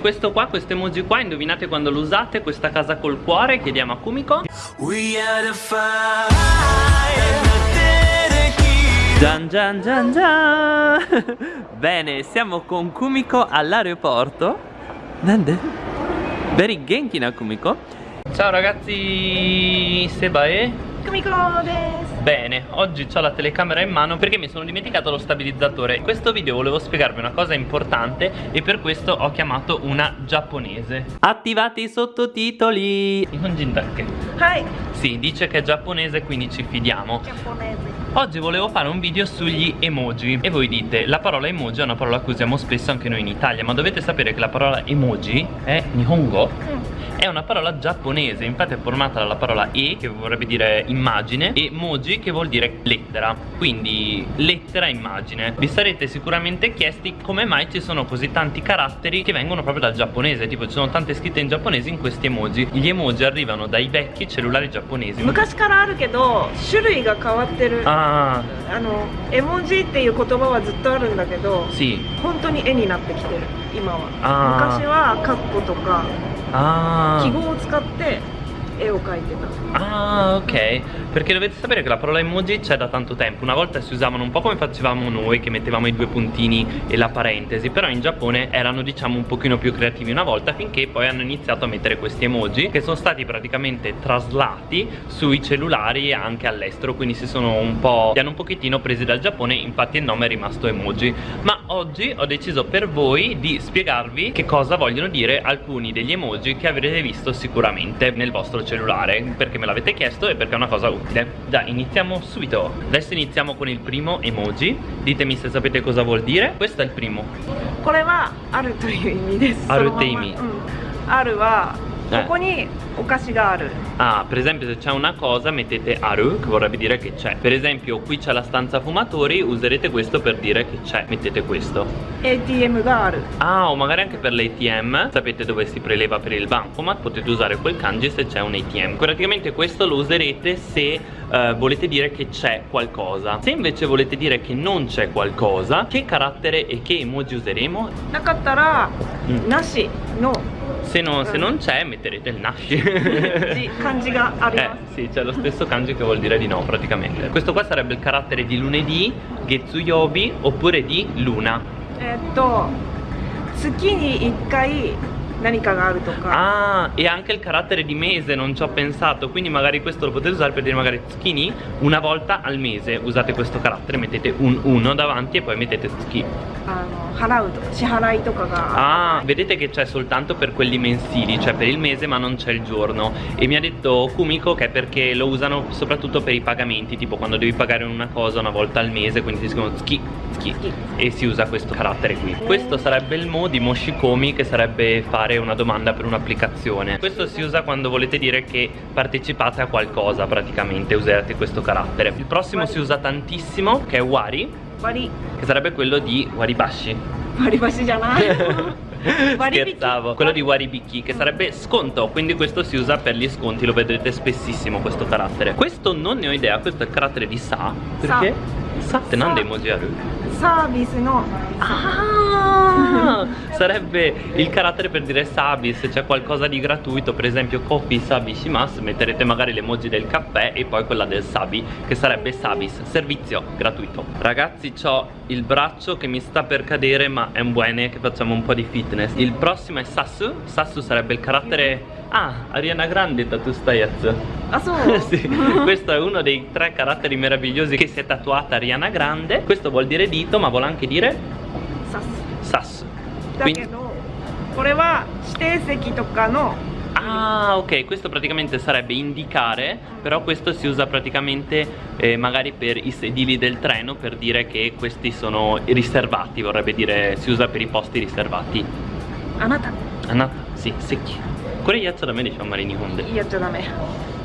Questo qua, questo emoji qua, indovinate quando lo usate? Questa casa col cuore, chiediamo a Kumiko Gian gian gian gian Bene, siamo con Kumiko all'aeroporto Nande? Very genki na Kumiko Ciao ragazzi, Sebae Kumiko desu Bene, oggi ho la telecamera in mano perché mi sono dimenticato lo stabilizzatore. In questo video volevo spiegarvi una cosa importante e per questo ho chiamato una giapponese. Attivate i sottotitoli. Nihonjin dake Hai Sì, dice che è giapponese quindi ci fidiamo. Giapponese. Oggi volevo fare un video sugli emoji. E voi dite, la parola emoji è una parola che usiamo spesso anche noi in Italia Ma dovete sapere che la parola emoji è Nihongo. Mm È una parola giapponese Infatti è formata dalla parola E che vorrebbe dire immagine E moji che vuol dire lettera Quindi lettera immagine Vi sarete sicuramente chiesti come mai ci sono così tanti caratteri Che vengono proprio dal giapponese Tipo ci sono tante scritte in giapponese in questi emoji Gli emoji arrivano dai vecchi cellulari giapponesi 昔からあるけど種類が変わってるあ Ah, の絵文字っていう言葉はずっとあるんだけど sì 本当に絵になってきてる今はあー昔はカッコとか Ah 記号を使って絵を描いてた Ah ok Perché dovete sapere che la parola emoji c'è da tanto tempo Una volta si usavano un po' come facevamo noi Che mettevamo i due puntini e la parentesi Però in Giappone erano diciamo un pochino più creativi una volta Finché poi hanno iniziato a mettere questi emoji Che sono stati praticamente traslati sui cellulari e anche all'estero Quindi si sono un po' Li hanno un pochettino presi dal Giappone Infatti il nome è rimasto emoji Ma oggi ho deciso per voi di spiegarvi Che cosa vogliono dire alcuni degli emoji Che avrete visto sicuramente nel vostro cellulare Perché me l'avete chiesto e perché è una cosa utile Dai iniziamo subito Adesso iniziamo con il primo emoji Ditemi se sapete cosa vuol dire Questo è il primo これはあるという意味ですあるって意味そのままうんあるは えここにお菓子がある Ah, per esempio se c'è una cosa mettete aru Che vorrebbe dire che c'è Per esempio qui c'è la stanza fumatori Userete questo per dire che c'è Mettete questo ATM がある Ah, o magari anche per l'ATM Sapete dove si preleva per il bancomat Potete usare quel kanji se c'è un ATM Praticamente questo lo userete se eh, volete dire che c'è qualcosa Se invece volete dire che non c'è qualcosa Che carattere e che emoji useremo? なかったら、うんなしの Se, no- se non c'è metterete il nashi 字漢字があり Eh ます、 sì, c'è lo stesso kanji che vuol dire di no praticamente Questo qua sarebbe il carattere di lunedì, getsuyobi oppure di luna えーっと月に1回 何かがあるとか Ah, e anche il carattere di mese, non ci ho pensato Quindi magari questo lo potete usare per dire magari tsuki Una volta al mese usate questo carattere Mettete un 1 davanti e poi mettete tsuki あの払うとか支払いとかが Ah, vedete che c'è soltanto per quelli mensili Cioè per il mese ma non c'è il giorno E mi ha detto Kumiko che è perché lo usano soprattutto per i pagamenti Tipo quando devi pagare una cosa una volta al mese Quindi si scrivono tsuki, occhi e si usa questo carattere qui. Questo sarebbe il mo di Moshikomi che sarebbe fare una domanda per un'applicazione. Questo si usa quando volete dire che partecipate a qualcosa praticamente userete questo carattere. Il prossimo wari. si usa tantissimo che è Wari. Wari. Che sarebbe quello di Waribashi. Waribashi gianai scherzavo. Quello di Waribiki che sarebbe sconto. Quindi questo si usa per gli sconti lo vedrete spessissimo questo carattere. Questo non ne ho idea questo è il carattere di Sa. Perché? Sa, sa. Te non demojiaru Sabis, no. Ah, sarebbe il carattere per dire Sabis, c'è cioè qualcosa di gratuito, per esempio Coffee Sabi Shimasu, metterete magari l'emoji del caffè e poi quella del Sabi, che sarebbe Sabis, servizio gratuito. Ragazzi, ciò il braccio che mi sta per cadere Ma è un buone che facciamo un po' di fitness Il prossimo è Sasu Sasu sarebbe il carattere Ah, Ariana Grande tatu stayatsu あそう sì, questo è uno dei tre caratteri meravigliosi che si è tatuata Ariana Grande Questo vuol dire dito ma vuole anche dire さす sasso だけどこれは指定席とかの Ah ok questo praticamente sarebbe indicare Però questo si usa praticamente eh, magari per i sedili del treno Per dire che questi sono riservati Vorrebbe dire si usa per i posti riservati. Anata Anata, sì, secchi. Quello iaccio da me diciamo marini Honda Iaccio da me.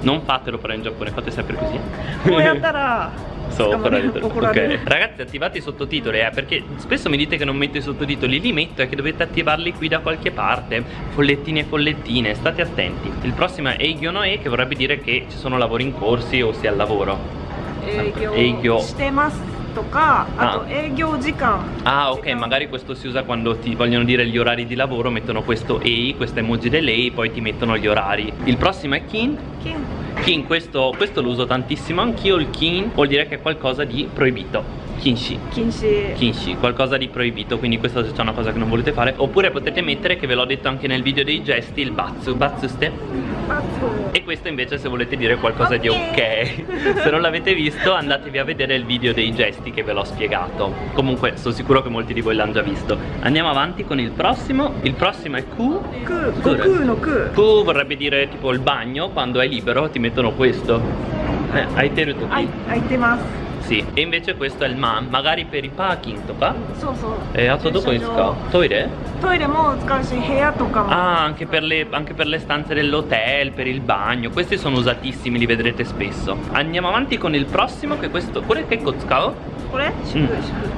Non fatelo però in Giappone, fate sempre così. Come andrà? Sopra parlando okay. Ragazzi attivate i sottotitoli eh, Perché spesso mi dite che non metto i sottotitoli Li metto e che dovete attivarli qui da qualche parte Follettine e follettine State attenti Il prossimo è Eikyo-no-e Che vorrebbe dire che ci sono lavori in corsi O si è al lavoro Eikyo Eikyo とか、ah. ah. ok, magari questo si usa quando ti vogliono dire gli orari di lavoro, mettono questo EI, questa emoji dell'EI, poi ti mettono gli orari. Il prossimo è Kin. Kin. Kin questo, questo lo uso tantissimo. Anch'io il kin vuol dire che è qualcosa di proibito. Kinshi. Kinshi. Kinshi, qualcosa di proibito Quindi questa se c'è una cosa che non volete fare. Oppure potete mettere, che ve l'ho detto anche nel video dei gesti Il batsu, batsu ste? Batsu questa invece se volete dire qualcosa okay. di ok. Se non l'avete visto andatevi a vedere il video dei gesti che ve l'ho spiegato. Comunque sono sicuro che molti di voi l'hanno già visto. Andiamo avanti con il prossimo. Il prossimo è Q Q, vorrebbe dire tipo il bagno Quando è libero ti mettono questo. Eh, Hai tenuto qui. Hai temato Sì E invece questo è il man Magari per i parking とかそうそう E a todo 駐車場 Toire? トイレも使うし部屋とかも Ah, anche per, le, anche per le stanze dell'hotel, per il bagno. Questi sono usatissimi, li vedrete spesso. Andiamo avanti con il prossimo, che è questo. Pure che Kotsukao? これ祝 Mm.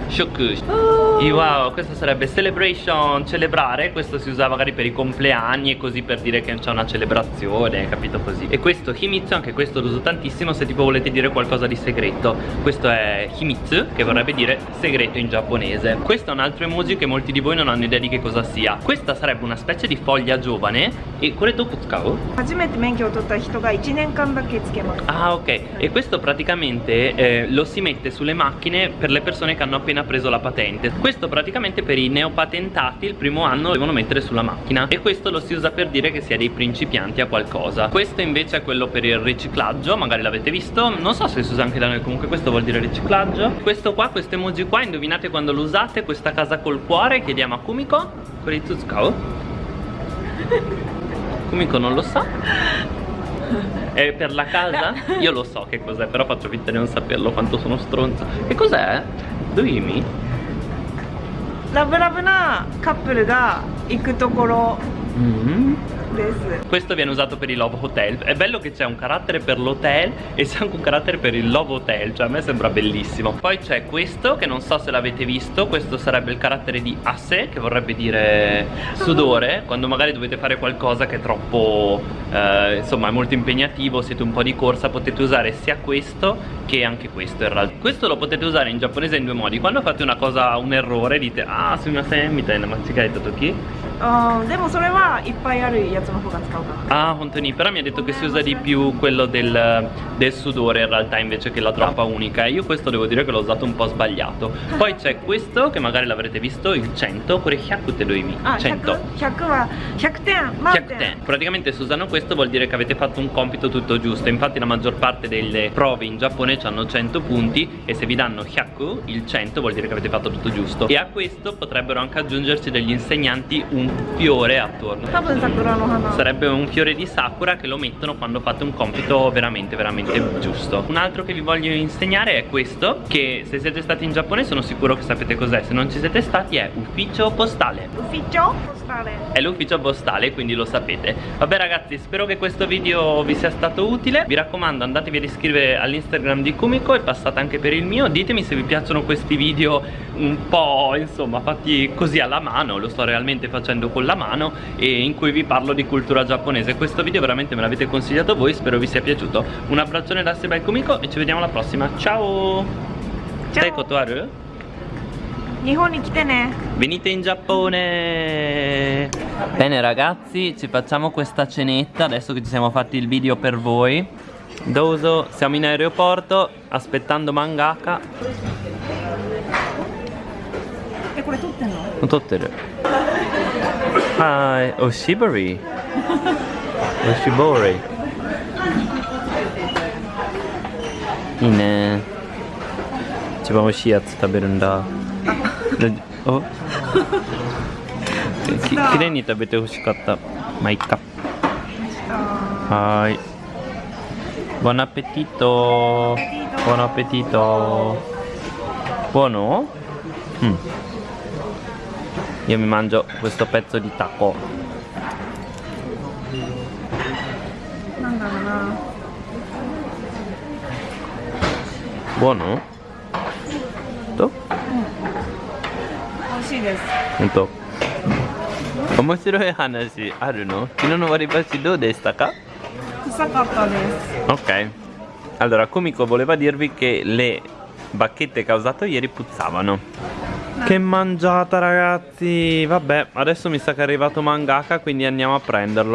祝 Shoku. あー Wow, questo sarebbe celebration, celebrare. Questo si usa magari per i compleanni e così per dire che c'è una celebrazione, capito così. E questo Himitsu, anche questo lo uso tantissimo se tipo volete dire qualcosa di segreto. Questo questo è Himitsu che vorrebbe dire segreto in giapponese. Questo è un altro emoji che molti di voi non hanno idea di che cosa sia. Questa sarebbe una specie di foglia giovane. E quello dopo scavo? ah ok. E questo praticamente eh, lo si mette sulle macchine per le persone che hanno appena preso la patente. Questo praticamente per i neopatentati il primo anno devono mettere sulla macchina. E questo lo si usa per dire che si è dei principianti a qualcosa. Questo invece è quello per il riciclaggio magari l'avete visto. Non so se si usa anche da noi comunque questo vuol dire riciclaggio Questo qua, questo emoji qua, indovinate quando lo usate Questa casa col cuore, chiediamo a Kumiko Kuritsuzukao Kumiko non lo sa È per la casa? Io lo so che cos'è, però faccio finta di non saperlo quanto sono stronzo. Che cos'è? Doimi? ラブラブなカップルが行くところ Mm. で This. Questo viene usato per i Love Hotel È bello che c'è un carattere per l'hotel E c'è anche un carattere per il Love Hotel Cioè a me sembra bellissimo Poi c'è questo che non so se l'avete visto Questo sarebbe il carattere di asse Che vorrebbe dire sudore Quando magari dovete fare qualcosa che è troppo eh, Insomma è molto impegnativo Siete un po' di corsa Potete usare sia questo che anche questo in realtà Questo lo potete usare in giapponese in due modi Quando fate una cosa, un errore Dite ah, su una semita, ma ci hai detto chi? Uh, de mo sore wa ippai aru yatsu no fuga tsukau. Ah, hontoni, però mi ha detto che si usa di più quello del, del sudore in realtà invece che la trappa unica e io questo devo dire che l'ho usato un po' sbagliato. Poi c'è questo che magari l'avrete visto, il 100, pure hyaku te lo imi. 100. 100 100 Praticamente se usano questo vuol dire che avete fatto un compito tutto giusto. Infatti la maggior parte delle prove in Giappone hanno 100 punti e se vi danno hyaku, il 100 vuol dire che avete fatto tutto giusto. E a questo potrebbero anche aggiungersi degli insegnanti un fiore attorno. Sarebbe un fiore di sakura che lo mettono quando fate un compito veramente veramente giusto. Un altro che vi voglio insegnare è questo che se siete stati in Giappone sono sicuro che sapete cos'è. Se non ci siete stati è ufficio postale. Ufficio postale. È l'ufficio postale quindi lo sapete. Vabbè ragazzi spero che questo video vi sia stato utile. Vi raccomando andatevi ad iscrivere all'instagram di Kumiko e passate anche per il mio. Ditemi se vi piacciono questi video un po' insomma fatti così alla mano. Lo sto realmente facendo facendo con la mano e in cui vi parlo di cultura giapponese questo video veramente me l'avete consigliato voi spero vi sia piaciuto un abbraccione da Seba e Kumiko e ci vediamo alla prossima ciao ciao Dai kotoaru? Nihoni kitene Venite in Giappone Bene ragazzi ci facciamo questa cenetta adesso che ci siamo fatti il video per voi Doso, siamo in aeroporto aspettando Mangaka. E quelle tutte no? Tutte tutte. はい、おしぼり。おしぼり。いいね。一番お味しいやつ食べるんだ。お？き、綺麗に食べて欲しかった。マイ、い。はい。ボナペティト。ボナペティト。ボノ。だろうな Buono? To? 美味しいです Punto. 面白い話あるの昨日の割り箸どうでしたか臭かったです Ok. Allora, Kumiko voleva dirvi che le bacchette che ha usato ieri puzzavano. che mangiata ragazzi. Vabbè adesso mi sa che è arrivato mangaka quindi andiamo a prenderlo